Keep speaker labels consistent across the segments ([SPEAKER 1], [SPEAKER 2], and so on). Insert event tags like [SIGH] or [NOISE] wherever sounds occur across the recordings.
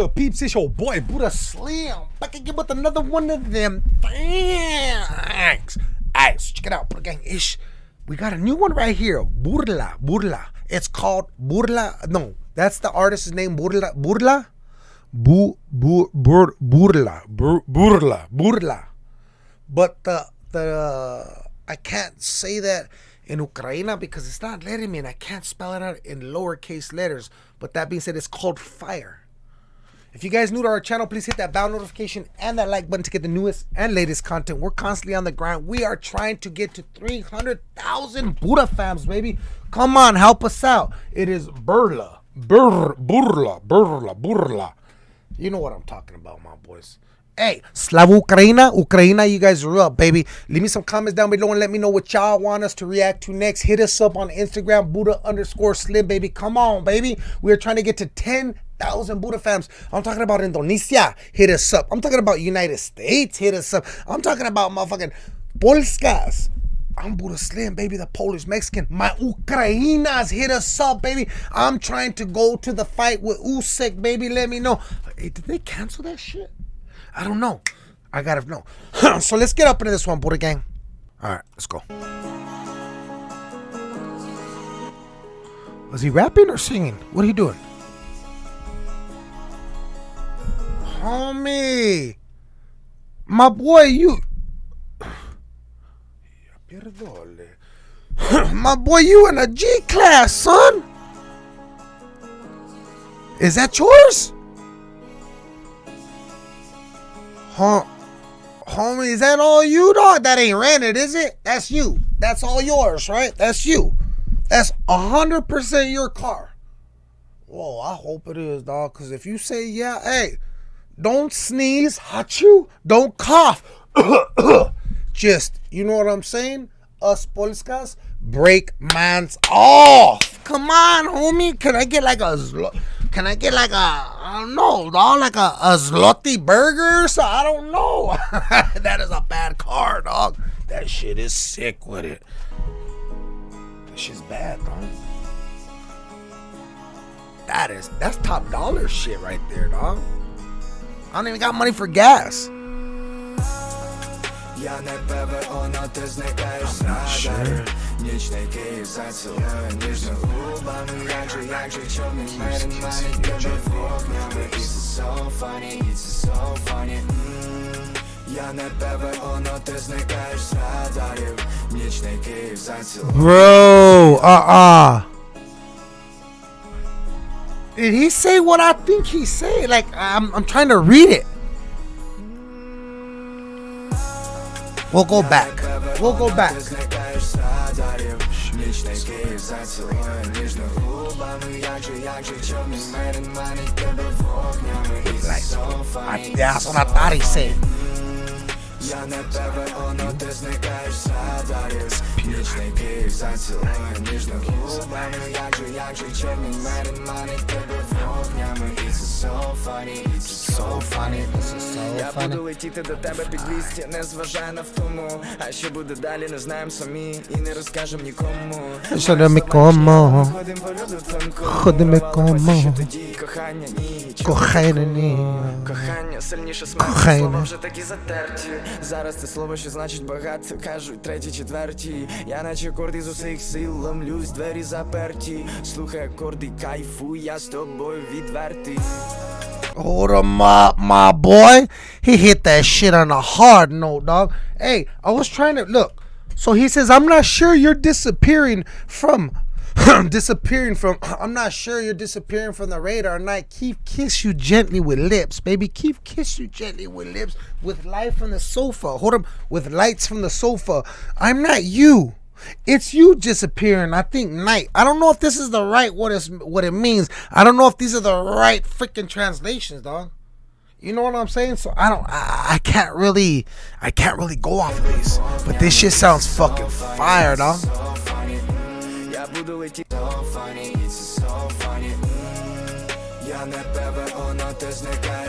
[SPEAKER 1] good, peeps? It's your boy Buddha Slim back again with another one of them. Thanks. Alright, so check it out, Buddha Gang. Ish. We got a new one right here. Burla. Burla. It's called Burla. No, that's the artist's name. Burla. Burla. Bu, bu, bur, burla. Bur, burla. Burla. But the the I can't say that in Ukraina because it's not letting me and I can't spell it out in lowercase letters. But that being said, it's called fire. If you guys new to our channel, please hit that bell notification and that like button to get the newest and latest content. We're constantly on the grind. We are trying to get to 300,000 Buddha fams, baby. Come on, help us out. It is Burla. Bur, burla, burla, burla. You know what I'm talking about, my boys. Hey, Slava Ukraina, Ukraina, you guys are up, baby. Leave me some comments down below and let me know what y'all want us to react to next. Hit us up on Instagram, Buddha underscore Slim, baby. Come on, baby. We are trying to get to 10,000 Buddha fams. I'm talking about Indonesia. Hit us up. I'm talking about United States. Hit us up. I'm talking about motherfucking Polskas. I'm Buddha Slim, baby, the Polish Mexican. My Ukrainas hit us up, baby. I'm trying to go to the fight with Usyk, baby. Let me know. Hey, did they cancel that shit? I don't know. I gotta know. [CLEARS THROAT] so let's get up into this one, Buddha Gang. All right, let's go. Was he rapping or singing? What are you doing? Homie. My boy, you. [CLEARS THROAT] My boy, you in a G class, son. Is that yours? Huh? Homie, is that all you, dog? That ain't rented, is it? That's you. That's all yours, right? That's you. That's 100% your car. Whoa, I hope it is, dog. Because if you say yeah, hey, don't sneeze, hot you, don't cough. [COUGHS] Just, you know what I'm saying? Us Polskas, break man's off. Come on, homie. Can I get like a can I get like a I don't know, dog, like a, a zloty burger? So I don't know. [LAUGHS] that is a bad car, dog. That shit is sick with it. That shit's bad, dog. That is that's top dollar shit right there, dog. I don't even got money for gas. Я не ПВО, ти зникаєш з радарів Нічний Київ зацілує ніжно губами Як же, як же, чорний мерин манить тебе вогнями It's so funny, it's so funny Я не ПВО, но ти зникаєш з радарів Нічний Київ зацілує Bro, uh-uh Did he say what I think he said? Like, I'm, I'm trying to read it. We'll go back. We'll go back. Like, that's what I thought he said. Я не ПВО, но ти зникаєш з радарів Нічний Київ зацілує ніжно губами Як же, як же чорний мерин манить тебе вогнями It's so funny, it's so funny, Я буду летіти до тебе під лісті, не зважай на втому. А що буде далі, не знаємо самі І не розкажем нікому. Люду тонку Ходимо кому тоді кохання ніч Кохання ні. Кохання сильніше смерті Слова вже такі затерті. Зараз це слово, що значить багато Кажуть треті, четверті. Я наче акорди з усіх сил ломлюсь, двері заперті. Слухай акорди, кайфуй, я з тобою відвертий Hold him up, my boy. He hit that shit on a hard note, dog. Hey, I was trying to look. So he says, I'm not sure you're disappearing from [CLEARS THROAT] disappearing from [CLEARS THROAT] I'm not sure you're disappearing from the radar night. Keep kiss you gently with lips, baby. Keep kiss you gently with lips with light from the sofa. Hold up with lights from the sofa. I'm not you. It's you disappearing. I think night. I don't know if this is the right what is what it means. I don't know if these are the right freaking translations, dog. You know what I'm saying? So I don't I, I can't really I can't really go off of these. But this shit sounds fucking fire, dog.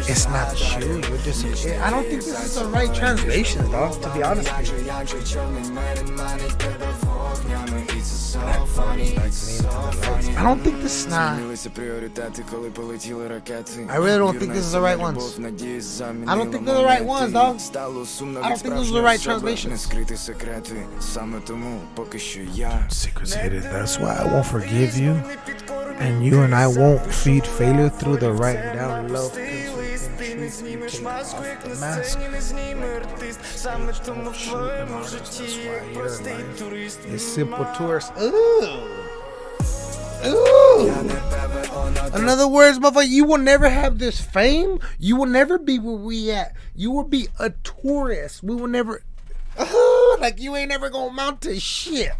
[SPEAKER 1] It's not you. You're just. I don't think this is the right translation, dog. To be honest with you. I don't think this is not. I really don't think this is the right ones. I don't think they're the right ones, dog. I don't think those are the right translations. Secrets hidden. That's why I won't forgive you. And you and I won't feed failure through the right down love. It's simple tourist. Ooh. Ooh. In other words, motherfucker, you will never have this fame. You will never be where we at. You will be a tourist. We will never. Uh, [LAUGHS] like you ain't never gonna mount to shit.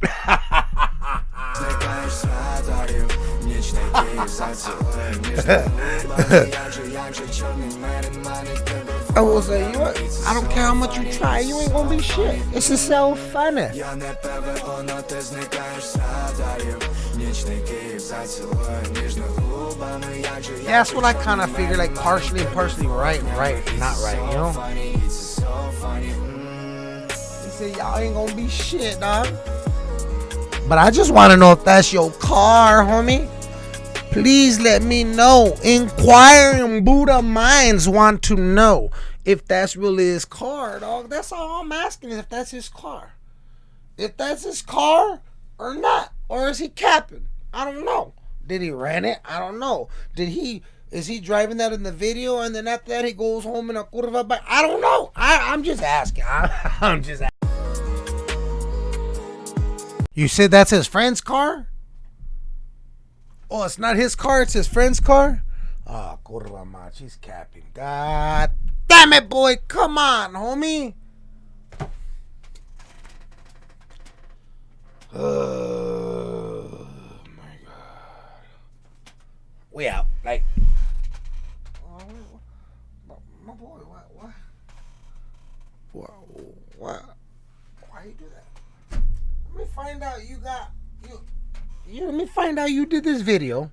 [SPEAKER 1] [LAUGHS] I will say, you? I don't care how much you try, you ain't gonna be shit. It's just so funny. Yeah, that's what I kind of figured, like partially and partially right, right, not right, you know? He said, y'all ain't gonna be shit, dog. But I just want to know if that's your car, homie. Please let me know. Inquiring Buddha minds want to know if that's really his car, dog. That's all I'm asking is if that's his car. If that's his car or not. Or is he capping? I don't know. Did he rent it? I don't know. Did he is he driving that in the video and then after that he goes home in a curva bike? I don't know. I, I'm just asking. I, [LAUGHS] I'm just asking. You said that's his friend's car? Oh, it's not his car, it's his friend's car? Ah, oh, curva he's capping. God damn it, boy. Come on, homie. Oh my god. We out. Like my boy, what? What what? Why you do that? Let me find out you got you let me find out you did this video.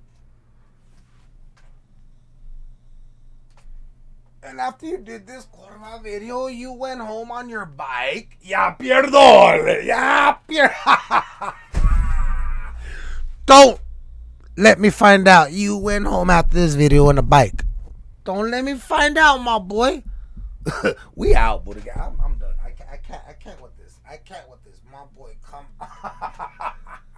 [SPEAKER 1] And after you did this Corva video, you went home on your bike. Ya pierdo. Ya pier. [LAUGHS] Don't let me find out you went home after this video on a bike. Don't let me find out, my boy. [LAUGHS] we out, Buddha. I'm, I'm done. I can't, I can't, I can't with this. I can't with this. My boy, come. [LAUGHS]